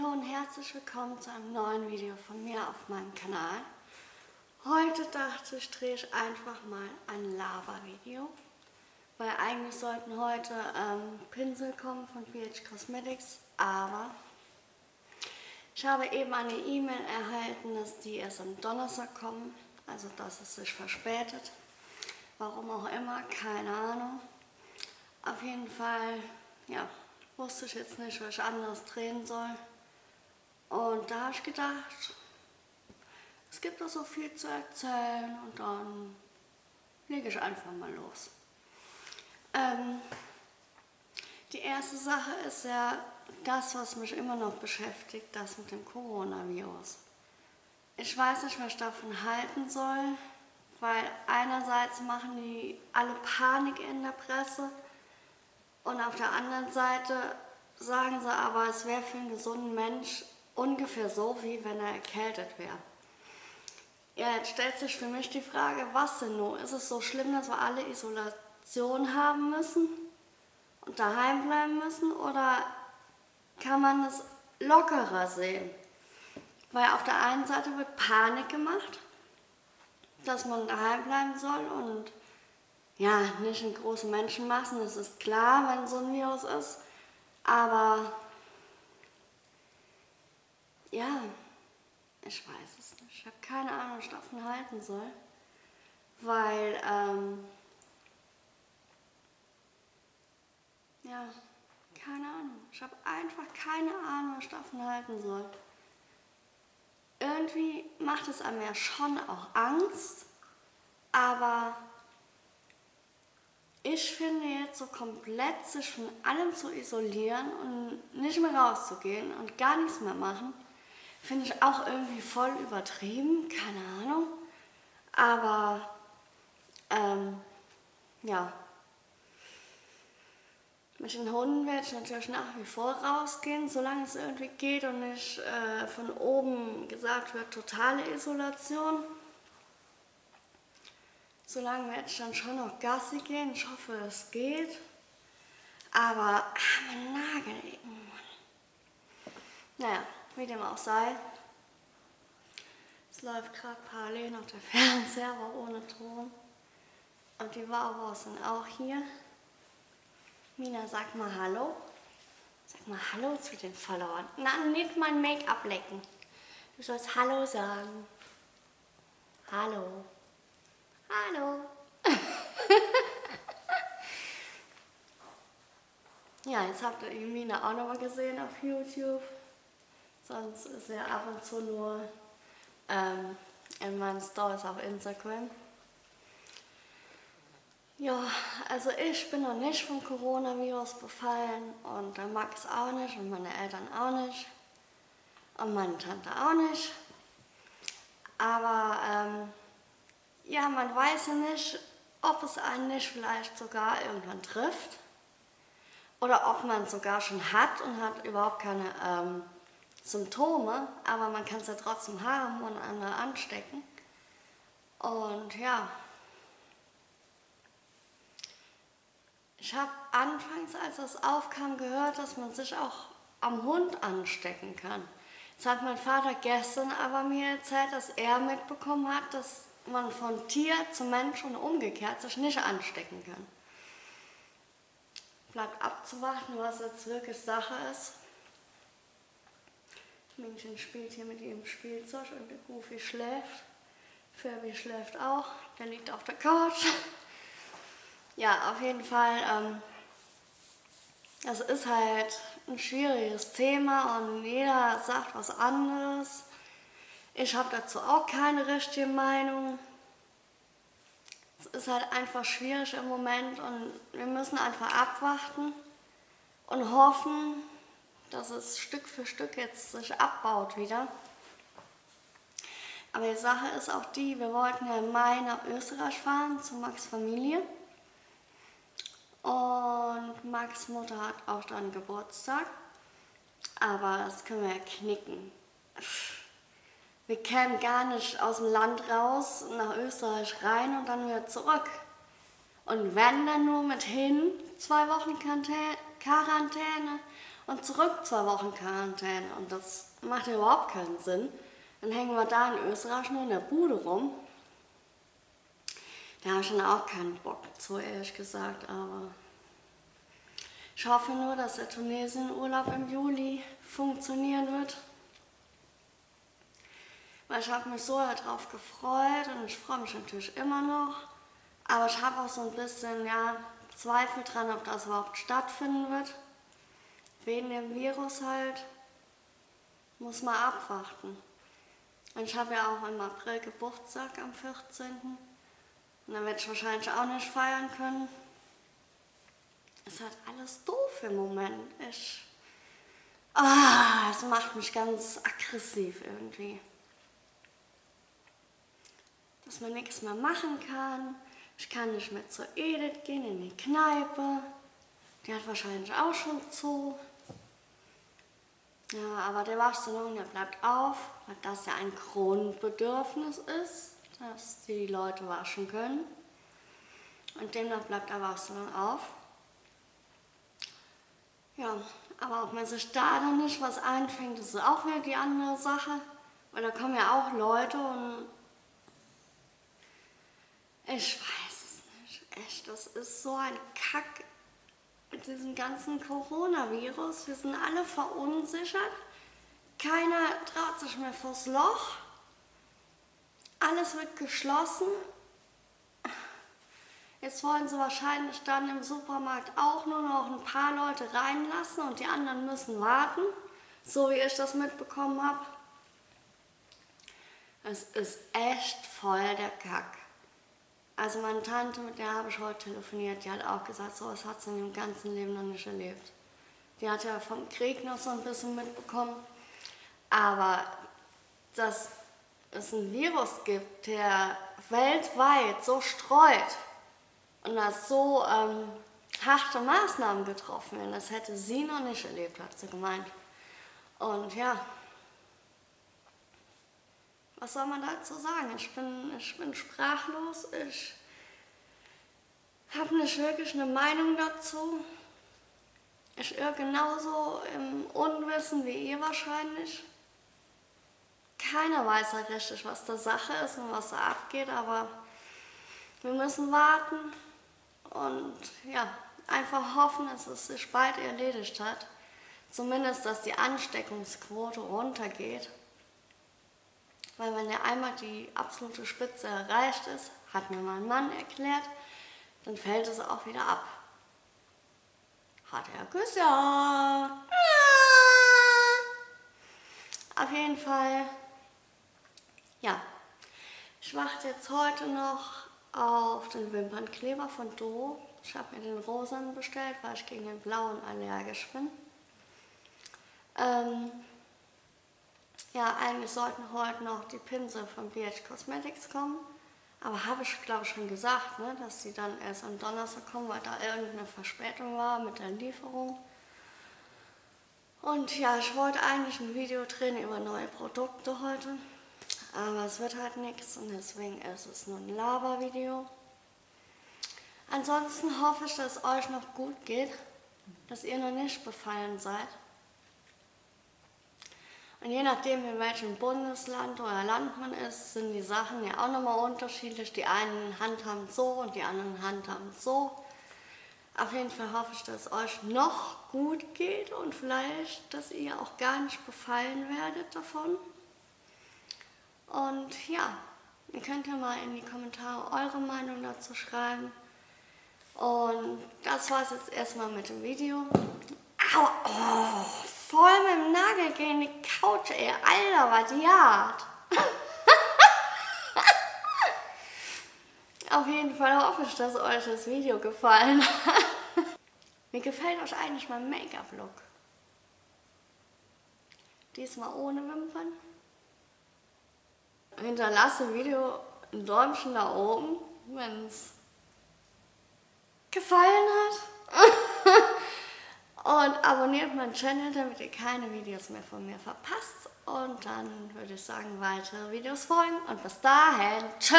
Hallo und herzlich willkommen zu einem neuen Video von mir auf meinem Kanal. Heute dachte ich, drehe ich einfach mal ein Lava-Video, weil eigentlich sollten heute ähm, Pinsel kommen von BH Cosmetics, aber ich habe eben eine E-Mail erhalten, dass die erst am Donnerstag kommen, also dass es sich verspätet. Warum auch immer, keine Ahnung. Auf jeden Fall, ja, wusste ich jetzt nicht, was ich anderes drehen soll. Und da habe ich gedacht, es gibt doch so viel zu erzählen und dann lege ich einfach mal los. Ähm, die erste Sache ist ja das, was mich immer noch beschäftigt, das mit dem Coronavirus. Ich weiß nicht, was ich davon halten soll, weil einerseits machen die alle Panik in der Presse und auf der anderen Seite sagen sie aber, es wäre für einen gesunden Mensch ungefähr so, wie wenn er erkältet wäre. Ja, jetzt stellt sich für mich die Frage, was denn nun? Ist es so schlimm, dass wir alle Isolation haben müssen und daheim bleiben müssen oder kann man es lockerer sehen? Weil auf der einen Seite wird Panik gemacht, dass man daheim bleiben soll und ja, nicht in großen Menschenmassen, das ist klar, wenn so ein Virus ist. Aber ja, ich weiß es nicht. Ich habe keine Ahnung, was ich davon halten soll. Weil, ähm, ja, keine Ahnung. Ich habe einfach keine Ahnung, was ich davon halten soll. Irgendwie macht es einem ja schon auch Angst, aber ich finde jetzt so komplett sich von allem zu isolieren und nicht mehr rauszugehen und gar nichts mehr machen, finde ich auch irgendwie voll übertrieben, keine Ahnung. Aber, ähm, ja. Mit den Hunden werde ich natürlich nach wie vor rausgehen, solange es irgendwie geht und nicht äh, von oben gesagt wird, totale Isolation. Solange werde ich dann schon noch Gassi gehen. Ich hoffe, es geht. Aber, mein Nagel eben. Naja, wie dem auch sei. Es läuft gerade parallel noch der Fernseher, aber ohne Ton. Und die Wauwos sind auch hier. Mina, sag mal Hallo. Sag mal Hallo zu den Followern. Na, nicht mein Make-up lecken. Du sollst Hallo sagen. Hallo. Hallo. ja, jetzt habt ihr Mina auch nochmal gesehen auf YouTube. Sonst ist er ab und zu nur ähm, in meinen Stories auf Instagram. Ja, also ich bin noch nicht vom Coronavirus befallen und der Max auch nicht und meine Eltern auch nicht und meine Tante auch nicht. Aber ähm, ja, man weiß ja nicht, ob es einen nicht vielleicht sogar irgendwann trifft oder ob man es sogar schon hat und hat überhaupt keine ähm, Symptome, aber man kann es ja trotzdem haben und andere anstecken. Und ja, ich habe anfangs, als das aufkam, gehört, dass man sich auch am Hund anstecken kann. Jetzt hat mein Vater gestern aber mir erzählt, dass er mitbekommen hat, dass man von Tier zu Mensch und umgekehrt sich nicht anstecken kann. Bleibt abzuwarten, was jetzt wirklich Sache ist. Männchen spielt hier mit ihrem Spielzeug und der Goofy schläft. Furby schläft auch, der liegt auf der Couch. Ja, auf jeden Fall, ähm, das ist halt ein schwieriges Thema und jeder sagt was anderes. Ich habe dazu auch keine richtige Meinung. Es ist halt einfach schwierig im Moment und wir müssen einfach abwarten und hoffen, dass es Stück für Stück jetzt sich abbaut wieder. Aber die Sache ist auch die, wir wollten ja im Mai nach Österreich fahren, zu Max Familie. Und Max Mutter hat auch dann Geburtstag. Aber das können wir ja knicken. Wir kämen gar nicht aus dem Land raus, nach Österreich rein und dann wieder zurück. Und wenn dann nur mit hin, zwei Wochen Quarantäne und zurück zwei Wochen Quarantäne. Und das macht ja überhaupt keinen Sinn. Dann hängen wir da in Österreich nur in der Bude rum. Da habe ich dann auch keinen Bock zu, ehrlich gesagt, aber ich hoffe nur, dass der Tunesien-Urlaub im Juli funktionieren wird. Weil ich habe mich so darauf gefreut und ich freue mich natürlich immer noch. Aber ich habe auch so ein bisschen ja, Zweifel dran, ob das überhaupt stattfinden wird. Wegen dem Virus halt. Muss man abwarten. Und ich habe ja auch im April Geburtstag am 14. Und dann werde ich wahrscheinlich auch nicht feiern können. Es ist halt alles doof im Moment. Ich, ah, es macht mich ganz aggressiv irgendwie. Dass man nichts mehr machen kann. Ich kann nicht mehr zur Edith gehen, in die Kneipe. Die hat wahrscheinlich auch schon zu. Ja, aber der Waschsalon, der bleibt auf, weil das ja ein Grundbedürfnis ist, dass die Leute waschen können. Und demnach bleibt der Waschsalon auf. Ja, aber ob man sich da dann nicht was einfängt, das ist auch wieder die andere Sache. Weil da kommen ja auch Leute und ich weiß es nicht. Echt, das ist so ein Kack mit diesem ganzen Coronavirus. Wir sind alle verunsichert. Keiner traut sich mehr vors Loch. Alles wird geschlossen. Jetzt wollen sie wahrscheinlich dann im Supermarkt auch nur noch ein paar Leute reinlassen und die anderen müssen warten, so wie ich das mitbekommen habe. Es ist echt voll der Kack. Also meine Tante, mit der habe ich heute telefoniert, die hat auch gesagt, sowas hat sie in ihrem ganzen Leben noch nicht erlebt. Die hat ja vom Krieg noch so ein bisschen mitbekommen. Aber dass es ein Virus gibt, der weltweit so streut, und dass so ähm, harte Maßnahmen getroffen werden. Das hätte sie noch nicht erlebt, hat sie gemeint. Und ja, was soll man dazu sagen? Ich bin, ich bin sprachlos, ich habe nicht wirklich eine Meinung dazu. Ich irre genauso im Unwissen wie ihr wahrscheinlich. Keiner weiß ja richtig, was da Sache ist und was da abgeht, aber wir müssen warten. Und ja, einfach hoffen, dass es sich bald erledigt hat. Zumindest, dass die Ansteckungsquote runtergeht. Weil wenn ja einmal die absolute Spitze erreicht ist, hat mir mein Mann erklärt, dann fällt es auch wieder ab. Hat er gesagt. Auf jeden Fall, ja, ich warte jetzt heute noch auf den Wimpernkleber von Do. Ich habe mir den rosanen bestellt, weil ich gegen den blauen allergisch bin. Ähm, ja, eigentlich sollten heute noch die Pinsel von BH Cosmetics kommen. Aber habe ich, glaube ich, schon gesagt, ne, dass sie dann erst am Donnerstag kommen, weil da irgendeine Verspätung war mit der Lieferung. Und ja, ich wollte eigentlich ein Video drehen über neue Produkte heute. Aber es wird halt nichts und deswegen ist es nur ein Laber-Video. Ansonsten hoffe ich, dass es euch noch gut geht, dass ihr noch nicht befallen seid. Und je nachdem, in welchem Bundesland oder Land man ist, sind die Sachen ja auch nochmal unterschiedlich. Die einen handhaben so und die anderen handhaben so. Auf jeden Fall hoffe ich, dass es euch noch gut geht und vielleicht, dass ihr auch gar nicht befallen werdet davon. Und ja, ihr könnt ja mal in die Kommentare eure Meinung dazu schreiben. Und das war es jetzt erstmal mit dem Video. Au, oh, voll mit dem Nagel gegen die Couch, ey. Alter, was die. Auf jeden Fall hoffe ich, dass euch das Video gefallen hat. Mir gefällt euch eigentlich mein Make-up-Look. Diesmal ohne Wimpern hinterlasse ein Video ein Däumchen da oben, wenn es gefallen hat. Und abonniert meinen Channel, damit ihr keine Videos mehr von mir verpasst. Und dann würde ich sagen, weitere Videos folgen. Und bis dahin, tschüss!